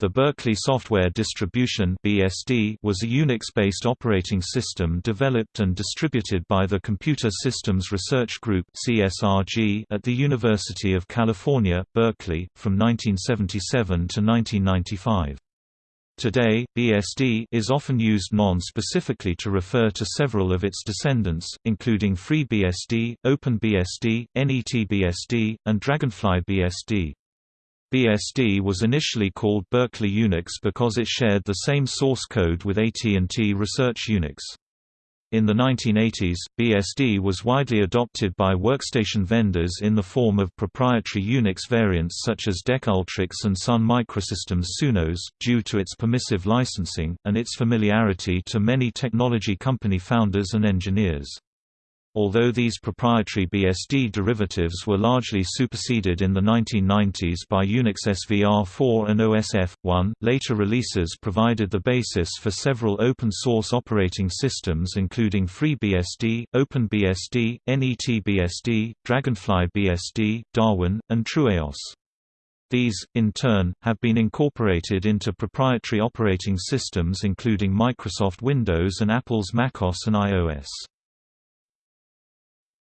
The Berkeley Software Distribution (BSD) was a Unix-based operating system developed and distributed by the Computer Systems Research Group (CSRG) at the University of California, Berkeley, from 1977 to 1995. Today, BSD is often used non-specifically to refer to several of its descendants, including FreeBSD, OpenBSD, NETBSD, and Dragonfly BSD. Was initially called Berkeley Unix because it shared the same source code with AT&T Research Unix. In the 1980s, BSD was widely adopted by workstation vendors in the form of proprietary Unix variants such as DEC Ultrix and Sun Microsystems Sunos, due to its permissive licensing, and its familiarity to many technology company founders and engineers. Although these proprietary BSD derivatives were largely superseded in the 1990s by Unix SVR4 and OSF1, later releases provided the basis for several open-source operating systems including FreeBSD, OpenBSD, NETBSD, Dragonfly BSD, Darwin, and TrueOS. These, in turn, have been incorporated into proprietary operating systems including Microsoft Windows and Apple's macOS and iOS.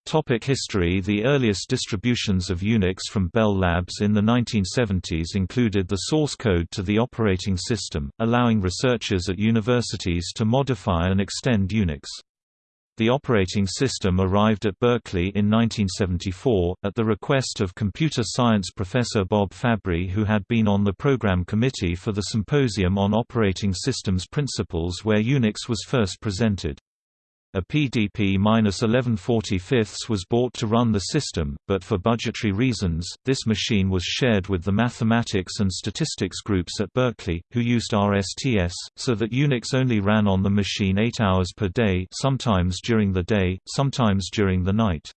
Topic history The earliest distributions of Unix from Bell Labs in the 1970s included the source code to the operating system, allowing researchers at universities to modify and extend Unix. The operating system arrived at Berkeley in 1974, at the request of computer science professor Bob Fabry who had been on the program committee for the Symposium on Operating Systems Principles where Unix was first presented. A PDP-1145 was bought to run the system, but for budgetary reasons, this machine was shared with the mathematics and statistics groups at Berkeley, who used RSTS, so that Unix only ran on the machine 8 hours per day sometimes during the day, sometimes during the night.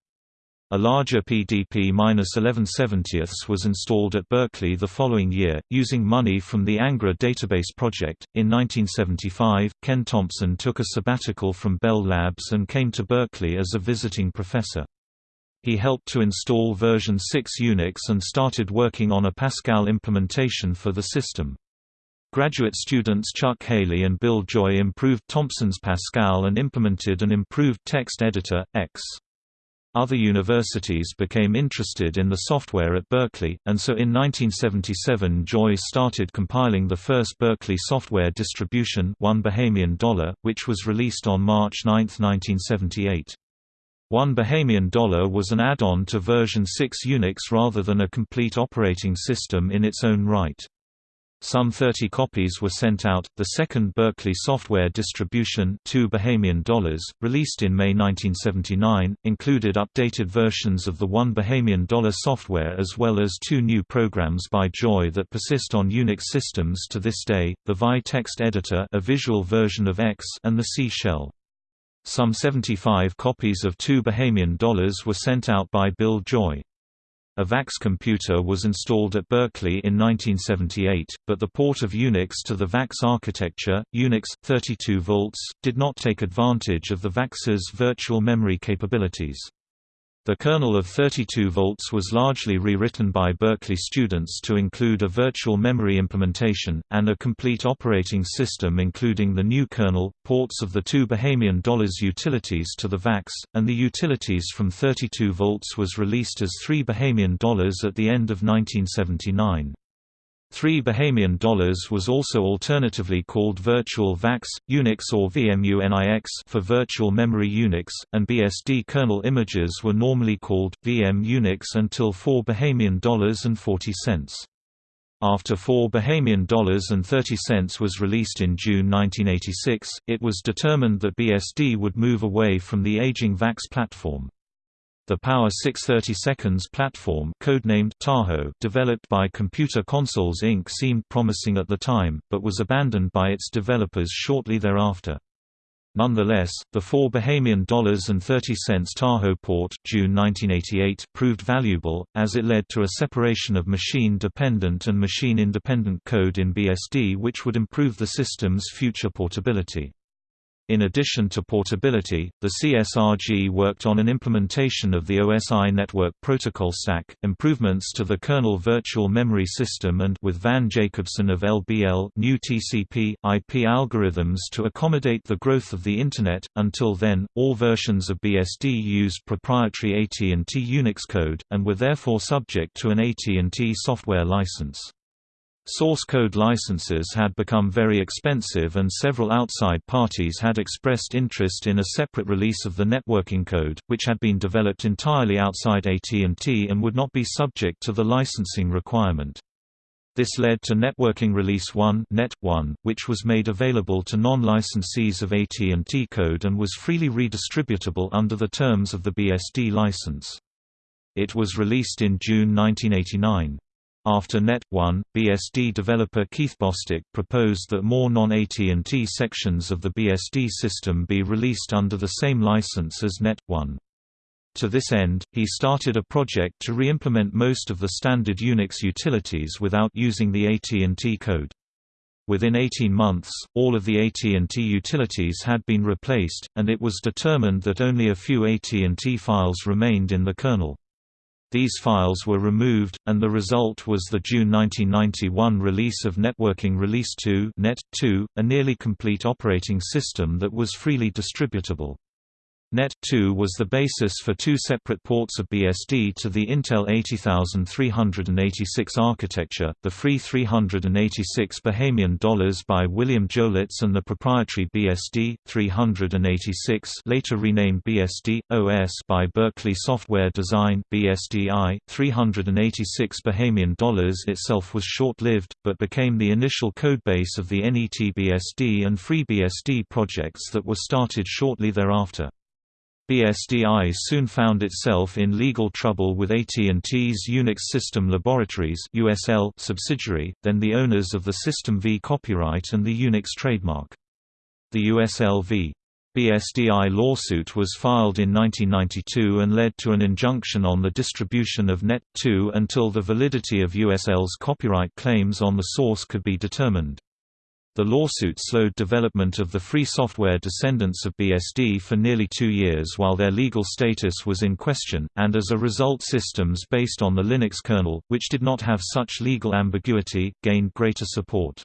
A larger PDP-1170 was installed at Berkeley the following year, using money from the Ingres database project. In 1975, Ken Thompson took a sabbatical from Bell Labs and came to Berkeley as a visiting professor. He helped to install version 6 Unix and started working on a Pascal implementation for the system. Graduate students Chuck Haley and Bill Joy improved Thompson's Pascal and implemented an improved text editor, ex. Other universities became interested in the software at Berkeley, and so in 1977 Joy started compiling the first Berkeley software distribution One Bahamian Dollar, which was released on March 9, 1978. One Bahamian Dollar was an add-on to version 6 Unix rather than a complete operating system in its own right. Some 30 copies were sent out. The second Berkeley software distribution, Two Bahamian Dollars, released in May 1979, included updated versions of the One Bahamian Dollar software as well as two new programs by Joy that persist on Unix systems to this day: the VI text editor, a visual version of ex, and the C shell. Some 75 copies of Two Bahamian Dollars were sent out by Bill Joy. A VAX computer was installed at Berkeley in 1978, but the port of Unix to the VAX architecture, Unix, 32 volts, did not take advantage of the VAX's virtual memory capabilities. The kernel of 32 volts was largely rewritten by Berkeley students to include a virtual memory implementation, and a complete operating system including the new kernel, ports of the two Bahamian dollars utilities to the VAX, and the utilities from 32 volts was released as 3 Bahamian dollars at the end of 1979. 3 Bahamian dollars was also alternatively called Virtual VAX, Unix or VMU-NIX for Virtual Memory Unix, and BSD kernel images were normally called VM Unix until 4 Bahamian dollars and 40 cents. After 4 Bahamian dollars and 30 cents was released in June 1986, it was determined that BSD would move away from the aging VAX platform. The Power 630 Seconds platform codenamed Tahoe developed by Computer Consoles Inc. seemed promising at the time, but was abandoned by its developers shortly thereafter. Nonetheless, the 4 Bahamian dollars and 30 cents Tahoe port June 1988 proved valuable, as it led to a separation of machine-dependent and machine-independent code in BSD which would improve the system's future portability. In addition to portability, the CSRG worked on an implementation of the OSI network protocol stack, improvements to the kernel virtual memory system and with Van Jacobson of LBL new TCP, IP algorithms to accommodate the growth of the Internet. Until then, all versions of BSD used proprietary AT&T Unix code, and were therefore subject to an AT&T software license. Source code licenses had become very expensive and several outside parties had expressed interest in a separate release of the networking code, which had been developed entirely outside AT&T and would not be subject to the licensing requirement. This led to Networking Release 1, Net 1, which was made available to non-licensees of AT&T code and was freely redistributable under the terms of the BSD license. It was released in June 1989. After Net 1, BSD developer Keith Bostic proposed that more non-AT&T sections of the BSD system be released under the same license as Net 1. To this end, he started a project to re-implement most of the standard Unix utilities without using the AT&T code. Within 18 months, all of the AT&T utilities had been replaced, and it was determined that only a few AT&T files remained in the kernel. These files were removed, and the result was the June 1991 release of Networking Release 2, Net 2, a nearly complete operating system that was freely distributable. Net2 was the basis for two separate ports of BSD to the Intel 80386 architecture, the free 386 Bahamian dollars by William Jolitz and the proprietary BSD 386 later renamed BSD OS by Berkeley Software Design BSDI 386 Bahamian dollars itself was short-lived but became the initial codebase of the NETBSD and FreeBSD projects that were started shortly thereafter. BSDI soon found itself in legal trouble with AT&T's Unix System Laboratories (USL) subsidiary, then the owners of the System V copyright and the Unix trademark. The USL v. BSDI lawsuit was filed in 1992 and led to an injunction on the distribution of Net2 until the validity of USL's copyright claims on the source could be determined. The lawsuit slowed development of the free software descendants of BSD for nearly two years while their legal status was in question, and as a result systems based on the Linux kernel, which did not have such legal ambiguity, gained greater support.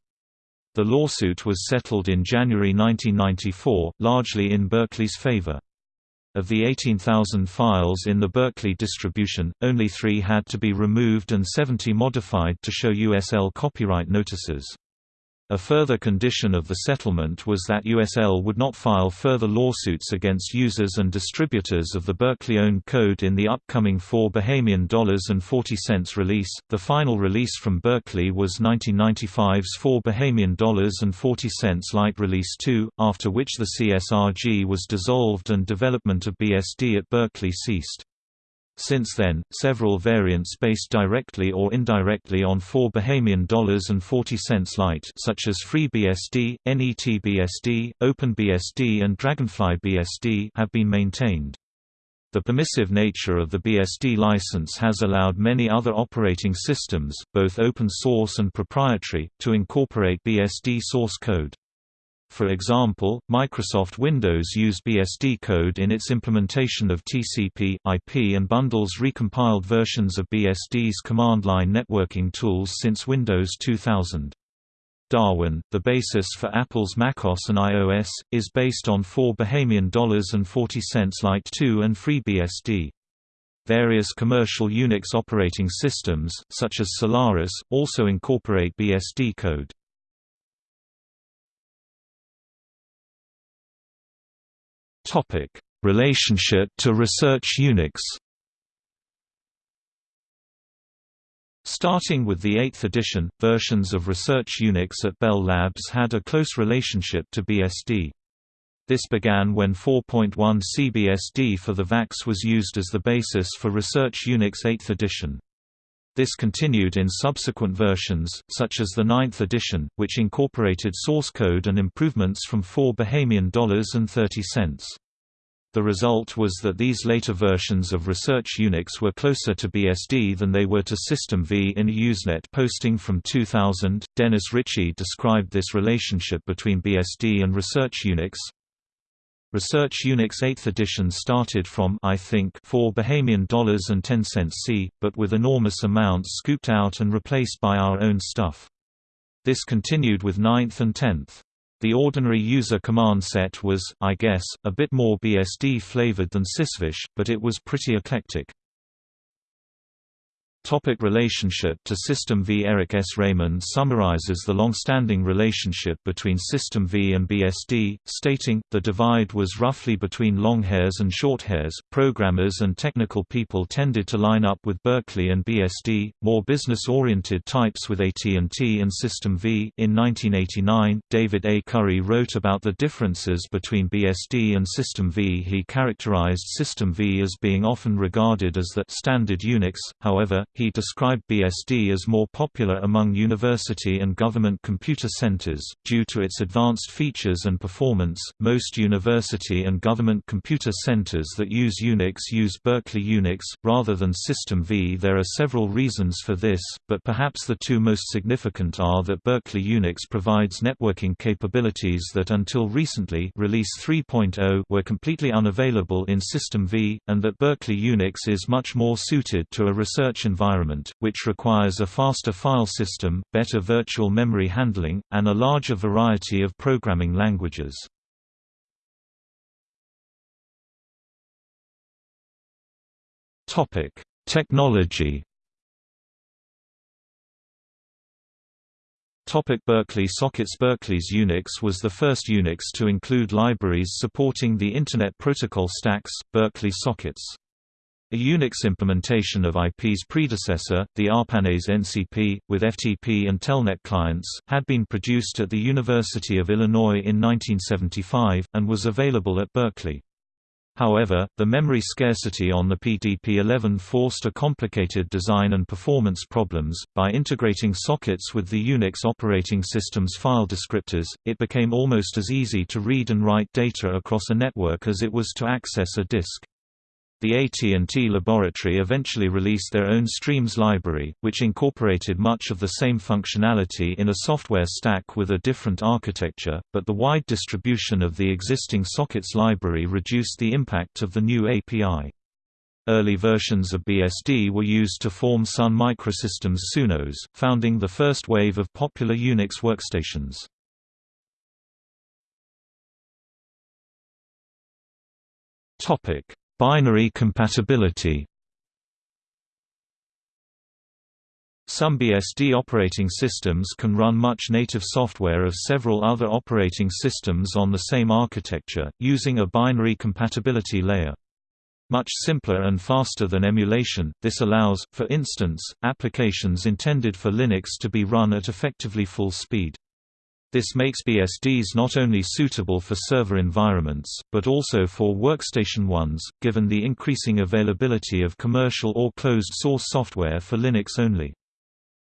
The lawsuit was settled in January 1994, largely in Berkeley's favor. Of the 18,000 files in the Berkeley distribution, only three had to be removed and 70 modified to show USL copyright notices. A further condition of the settlement was that USL would not file further lawsuits against users and distributors of the Berkeley-owned code in the upcoming 4 Bahamian dollars and 40 cents release. The final release from Berkeley was 1995's 4 Bahamian dollars and 40 cents Light Release 2, after which the CSRG was dissolved and development of BSD at Berkeley ceased. Since then, several variants based directly or indirectly on 4 Bahamian dollars and 40 cents light such as FreeBSD, NETBSD, OpenBSD and Dragonfly BSD have been maintained. The permissive nature of the BSD license has allowed many other operating systems, both open source and proprietary, to incorporate BSD source code. For example, Microsoft Windows used BSD code in its implementation of TCP, IP and bundles recompiled versions of BSD's command line networking tools since Windows 2000. Darwin, the basis for Apple's macOS and iOS, is based on 4 Bahamian dollars and 40 cents Lite 2 and FreeBSD. Various commercial Unix operating systems, such as Solaris, also incorporate BSD code. Topic: Relationship to Research Unix. Starting with the 8th edition, versions of Research Unix at Bell Labs had a close relationship to BSD. This began when 4.1 CBSD for the VAX was used as the basis for Research Unix 8th edition. This continued in subsequent versions, such as the 9th edition, which incorporated source code and improvements from 4 Bahamian dollars and 30 cents. The result was that these later versions of Research Unix were closer to BSD than they were to System V in a Usenet posting from 2000. Dennis Ritchie described this relationship between BSD and Research Unix Research Unix 8th edition started from I think 4 Bahamian dollars and 10 cents C, but with enormous amounts scooped out and replaced by our own stuff. This continued with 9th and 10th. The ordinary user command set was, I guess, a bit more BSD flavored than Sysvish, but it was pretty eclectic. Topic relationship to System V Eric S. Raymond summarizes the long-standing relationship between System V and BSD, stating, the divide was roughly between long hairs and short hairs. Programmers and technical people tended to line up with Berkeley and BSD, more business-oriented types with AT&T and System V. In 1989, David A. Curry wrote about the differences between BSD and System V. He characterized System V as being often regarded as the standard Unix, however, he described BSD as more popular among university and government computer centers, due to its advanced features and performance. Most university and government computer centers that use Unix use Berkeley Unix, rather than System V. There are several reasons for this, but perhaps the two most significant are that Berkeley Unix provides networking capabilities that until recently release 3.0 were completely unavailable in System V, and that Berkeley Unix is much more suited to a research environment environment, which requires a faster file system, better virtual memory handling, and a larger variety of programming languages. Technology Topic Berkeley sockets Berkeley's Unix was the first Unix to include libraries supporting the Internet Protocol stacks, Berkeley sockets. A Unix implementation of IP's predecessor, the ARPANET's NCP, with FTP and Telnet clients, had been produced at the University of Illinois in 1975, and was available at Berkeley. However, the memory scarcity on the PDP-11 forced a complicated design and performance problems. By integrating sockets with the Unix operating system's file descriptors, it became almost as easy to read and write data across a network as it was to access a disk. The AT&T laboratory eventually released their own Streams library, which incorporated much of the same functionality in a software stack with a different architecture, but the wide distribution of the existing sockets library reduced the impact of the new API. Early versions of BSD were used to form Sun Microsystems Sunos, founding the first wave of popular Unix workstations. Topic Binary compatibility Some BSD operating systems can run much native software of several other operating systems on the same architecture, using a binary compatibility layer. Much simpler and faster than emulation, this allows, for instance, applications intended for Linux to be run at effectively full speed. This makes BSDs not only suitable for server environments, but also for workstation ones, given the increasing availability of commercial or closed-source software for Linux only.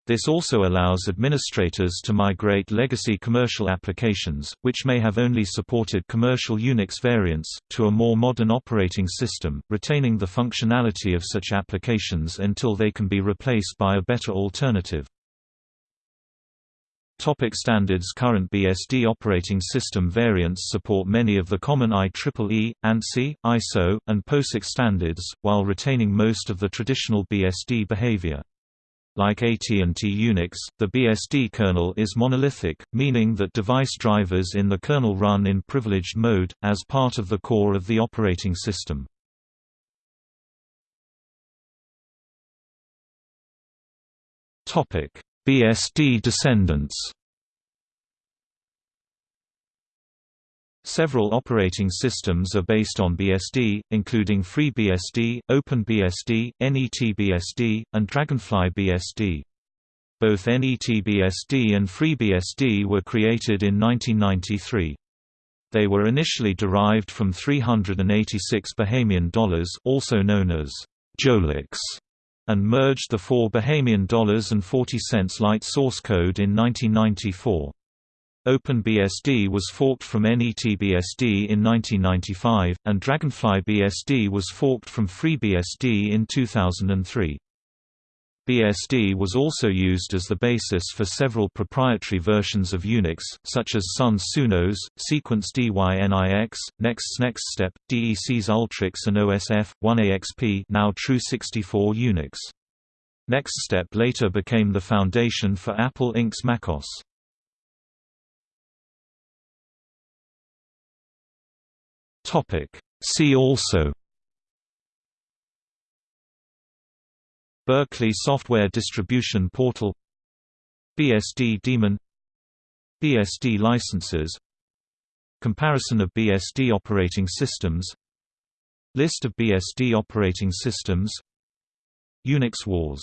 This also allows administrators to migrate legacy commercial applications, which may have only supported commercial Unix variants, to a more modern operating system, retaining the functionality of such applications until they can be replaced by a better alternative. Topic standards Current BSD operating system variants support many of the common IEEE, ANSI, ISO, and POSIX standards, while retaining most of the traditional BSD behavior. Like AT&T Unix, the BSD kernel is monolithic, meaning that device drivers in the kernel run in privileged mode, as part of the core of the operating system. BSD descendants Several operating systems are based on BSD, including FreeBSD, OpenBSD, NETBSD, and DragonflyBSD. Both NETBSD and FreeBSD were created in 1993. They were initially derived from 386 Bahamian dollars also known as Jolix and merged the four Bahamian dollars and 40 cents light source code in 1994. OpenBSD was forked from NETBSD in 1995, and DragonflyBSD was forked from FreeBSD in 2003. BSD was also used as the basis for several proprietary versions of Unix, such as Sun's Sunos, Sequent's DYNIX, Next's NextStep, DEC's Ultrix and OSF, 1AXP now Tru64 Unix. NextStep later became the foundation for Apple Inc.'s MacOS. See also Berkeley Software Distribution Portal BSD daemon BSD licenses Comparison of BSD operating systems List of BSD operating systems Unix wars